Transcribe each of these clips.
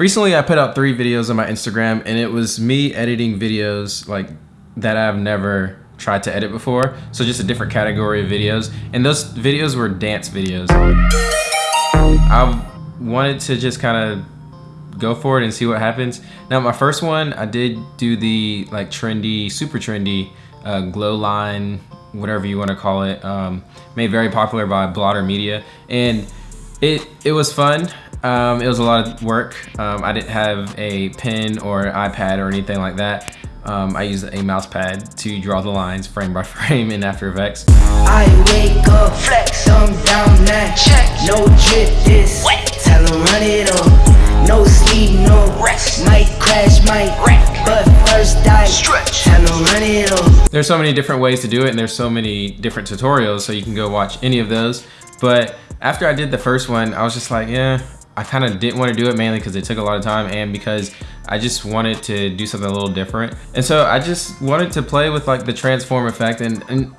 Recently, I put out three videos on my Instagram and it was me editing videos like that I've never tried to edit before. So just a different category of videos. And those videos were dance videos. I wanted to just kind of go for it and see what happens. Now my first one, I did do the like trendy, super trendy uh, glow line, whatever you want to call it, um, made very popular by Blotter Media. And it, it was fun. Um, it was a lot of work. Um, I didn't have a pen or iPad or anything like that. Um, I used a mouse pad to draw the lines frame by frame in After Effects. I wake up, flex, I'm down that check. No drip this, tell them run it up. No sleep, no rest, might crash, might wreck. But first die, stretch, tell them run it up. There's so many different ways to do it and there's so many different tutorials so you can go watch any of those. But after I did the first one, I was just like, yeah, I kind of didn't want to do it mainly because it took a lot of time and because I just wanted to do something a little different. And so I just wanted to play with like the transform effect and, and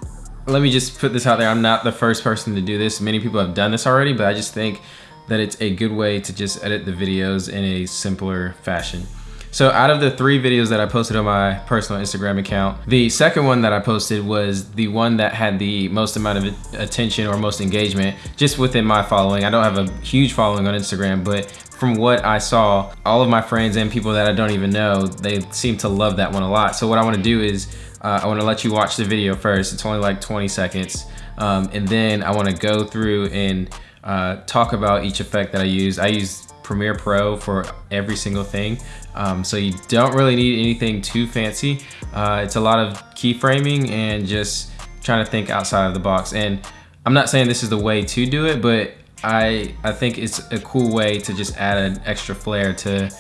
let me just put this out there. I'm not the first person to do this. Many people have done this already, but I just think that it's a good way to just edit the videos in a simpler fashion. So out of the three videos that I posted on my personal Instagram account, the second one that I posted was the one that had the most amount of attention or most engagement just within my following. I don't have a huge following on Instagram, but from what I saw, all of my friends and people that I don't even know, they seem to love that one a lot. So what I wanna do is, uh, I wanna let you watch the video first. It's only like 20 seconds. Um, and then I wanna go through and uh, talk about each effect that I use. I use Premiere Pro for every single thing. Um, so you don't really need anything too fancy. Uh, it's a lot of keyframing and just trying to think outside of the box. And I'm not saying this is the way to do it, but I, I think it's a cool way to just add an extra flair to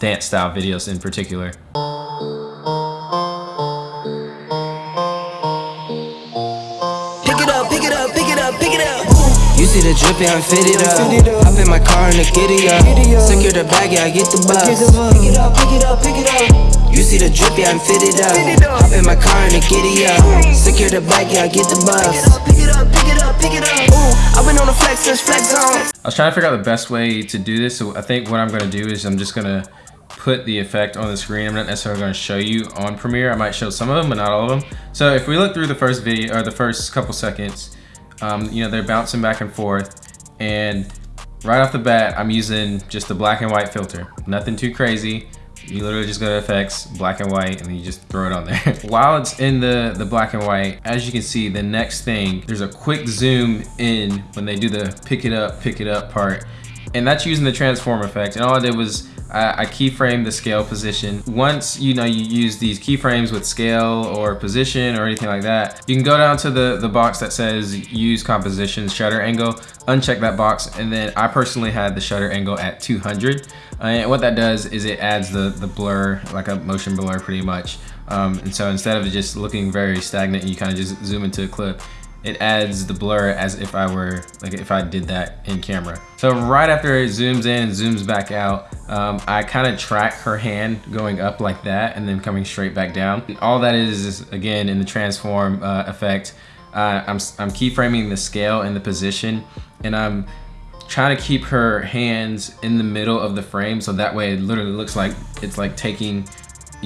dance style videos in particular. You see the drip, yeah, I'm fitted up. Hop in my car and the giddy up. Secure the bag, yeah, I get the bus. Pick it up, pick it up, pick it up. You see the drip, yeah, I'm fitted up. Hop in my car and the giddy up. Secure the bag, yeah, I get the bus. Pick it up, pick it up, pick it up. Ooh, I've been on the flex since flex on. I was trying to figure out the best way to do this, so I think what I'm gonna do is I'm just gonna put the effect on the screen. I'm not necessarily going to show you on Premiere. I might show some of them, but not all of them. So if we look through the first video or the first couple seconds, um, you know, they're bouncing back and forth. And right off the bat, I'm using just the black and white filter. Nothing too crazy. You literally just go to effects, black and white, and then you just throw it on there. While it's in the, the black and white, as you can see, the next thing, there's a quick zoom in when they do the pick it up, pick it up part. And that's using the transform effect. And all I did was I, I keyframe the scale position. Once you know you use these keyframes with scale or position or anything like that, you can go down to the, the box that says use composition shutter angle, uncheck that box, and then I personally had the shutter angle at 200. Uh, and what that does is it adds the, the blur, like a motion blur pretty much. Um, and so instead of just looking very stagnant, you kind of just zoom into a clip it adds the blur as if I were, like if I did that in camera. So right after it zooms in zooms back out, um, I kind of track her hand going up like that and then coming straight back down. All that is, is again, in the transform uh, effect, uh, I'm, I'm keyframing the scale and the position and I'm trying to keep her hands in the middle of the frame so that way it literally looks like it's like taking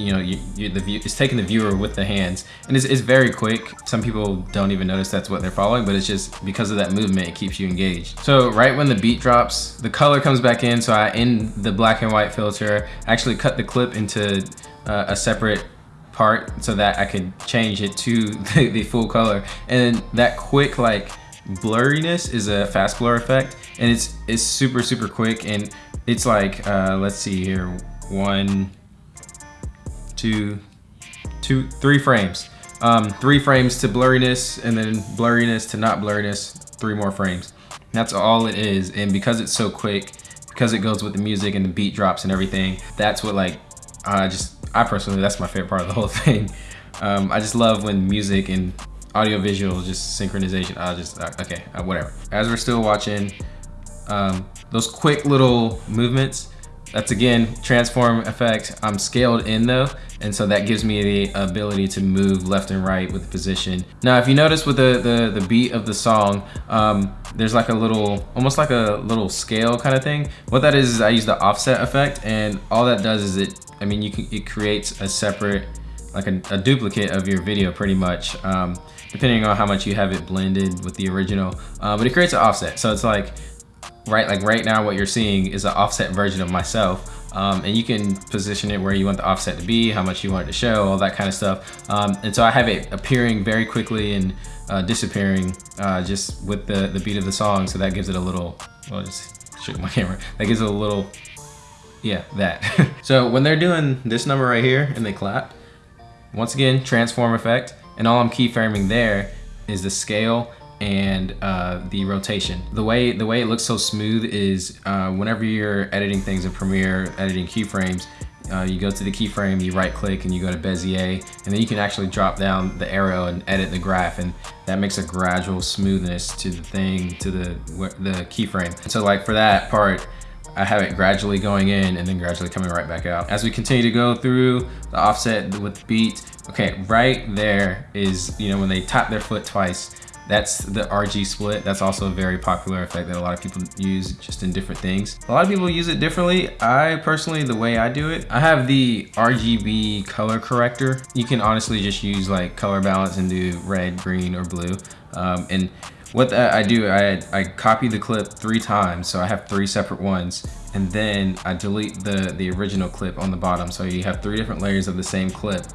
you know, you, you, the view, it's taking the viewer with the hands. And it's, it's very quick. Some people don't even notice that's what they're following, but it's just because of that movement, it keeps you engaged. So right when the beat drops, the color comes back in. So I end the black and white filter, actually cut the clip into uh, a separate part so that I could change it to the, the full color. And that quick like blurriness is a fast blur effect and it's it's super super quick and it's like uh let's see here one two, two, three frames. Um, three frames to blurriness and then blurriness to not blurriness, three more frames. That's all it is. And because it's so quick, because it goes with the music and the beat drops and everything, that's what like, I just, I personally, that's my favorite part of the whole thing. Um, I just love when music and audio visual, just synchronization, I just, uh, okay, uh, whatever. As we're still watching, um, those quick little movements That's again, transform effect. I'm scaled in though, and so that gives me the ability to move left and right with position. Now, if you notice with the, the, the beat of the song, um, there's like a little, almost like a little scale kind of thing. What that is, is I use the offset effect, and all that does is it, I mean, you can, it creates a separate, like a, a duplicate of your video pretty much. Um, depending on how much you have it blended with the original, uh, but it creates an offset. So it's like, right like right now what you're seeing is an offset version of myself. Um, and you can position it where you want the offset to be how much you want it to show all that kind of stuff. Um, and so I have it appearing very quickly and uh, disappearing uh, just with the the beat of the song. So that gives it a little well just shook my camera. That gives it a little yeah that. So when they're doing this number right here and they clap once again transform effect. And all I'm keyframing there is the scale and uh, the rotation. The way the way it looks so smooth is uh, whenever you're editing things in Premiere, editing keyframes, uh, you go to the keyframe, you right click and you go to Bezier, and then you can actually drop down the arrow and edit the graph, and that makes a gradual smoothness to the thing, to the, the keyframe. So like for that part, I have it gradually going in and then gradually coming right back out. As we continue to go through the offset with the beat, okay, right there is, you know, when they tap their foot twice, that's the RG split. That's also a very popular effect that a lot of people use just in different things. A lot of people use it differently. I personally, the way I do it, I have the RGB color corrector. You can honestly just use like color balance and do red, green, or blue. Um, and what I do, I, I copy the clip three times. So I have three separate ones and then I delete the, the original clip on the bottom. So you have three different layers of the same clip.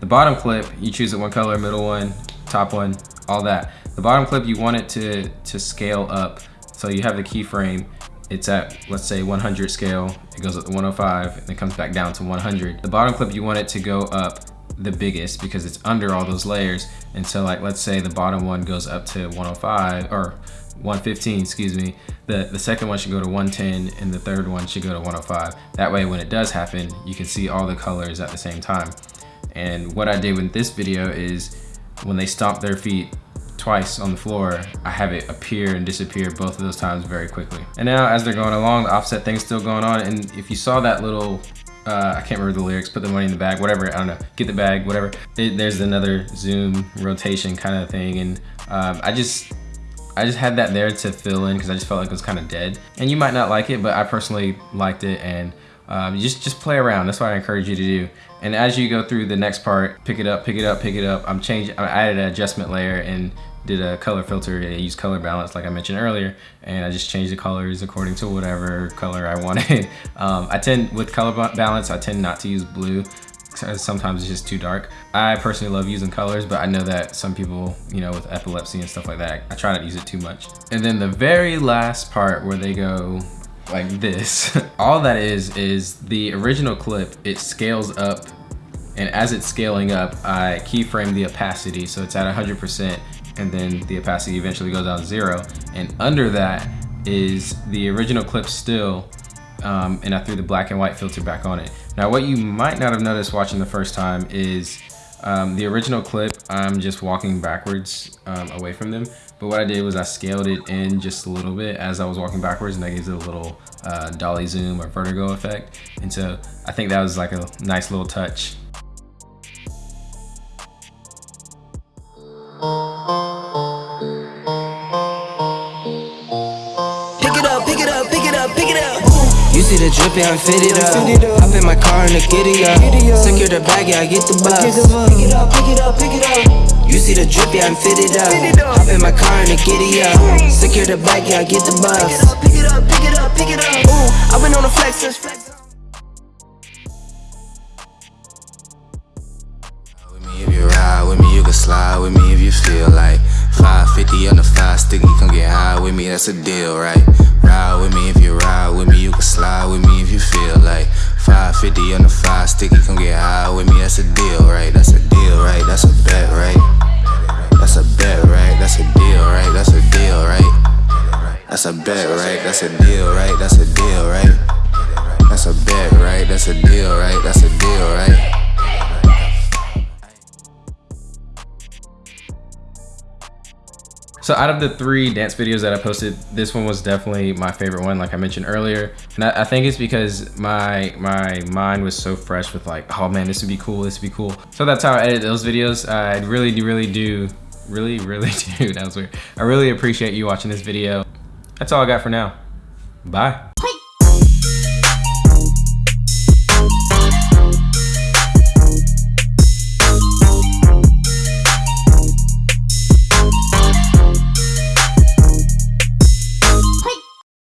The bottom clip, you choose it one color, middle one, top one, all that. The bottom clip, you want it to, to scale up. So you have the keyframe, it's at, let's say 100 scale, it goes up to 105, and it comes back down to 100. The bottom clip, you want it to go up the biggest because it's under all those layers. And so like, let's say the bottom one goes up to 105 or 115, excuse me. The, the second one should go to 110 and the third one should go to 105. That way when it does happen, you can see all the colors at the same time. And what I did with this video is when they stomp their feet, twice on the floor, I have it appear and disappear both of those times very quickly. And now as they're going along, the offset thing's still going on. And if you saw that little, uh, I can't remember the lyrics, put the money in the bag, whatever, I don't know, get the bag, whatever. It, there's another zoom rotation kind of thing. And um, I just, I just had that there to fill in because I just felt like it was kind of dead. And you might not like it, but I personally liked it and um, just, just play around. That's what I encourage you to do. And as you go through the next part, pick it up, pick it up, pick it up. I'm changing, I added an adjustment layer and did a color filter. I used color balance like I mentioned earlier, and I just changed the colors according to whatever color I wanted. um, I tend, with color balance, I tend not to use blue. Sometimes it's just too dark. I personally love using colors, but I know that some people, you know, with epilepsy and stuff like that, I try not to use it too much. And then the very last part where they go like this, all that is, is the original clip, it scales up and as it's scaling up, I keyframe the opacity so it's at 100% and then the opacity eventually goes down to zero. And under that is the original clip still, um, and I threw the black and white filter back on it. Now what you might not have noticed watching the first time is um, the original clip, I'm just walking backwards um, away from them. But what I did was I scaled it in just a little bit as I was walking backwards and that gives it a little uh, dolly zoom or vertigo effect. And so I think that was like a nice little touch see the drip, yeah, I'm fitted up. Hop in my car and the giddy up. Secure the bag, yeah, I get the bus. Pick it up, pick it up, pick it up. You see the drip, yeah, I'm fitted up. Hop in my car and the giddy up. Secure the bag, yeah, I get the bus. Pick it up, pick it up, pick it up. Ooh, I've been on the flex since flex. With me if you ride with me, you can slide with me if you feel like 550 on the five sticky, come get high with me, that's a deal, right? Ride with me if you ride with me, you can slide with me if you feel like 550 on the five sticky, come get high with me, that's a deal, right? That's a deal, right? That's a bet, right? That's a bet, right? That's a deal, right? That's a deal, right? That's a bet, right? That's a deal, right? That's a deal, right? That's a bet, right? That's a deal, right? That's a deal, right? So out of the three dance videos that I posted, this one was definitely my favorite one, like I mentioned earlier. And I, I, think it's because my my mind was so fresh with like, oh man, this would be cool, this would be cool. So that's how I edit those videos. I really, really do, really, really do, that was weird. I really appreciate you watching this video. That's all I got for now. Bye.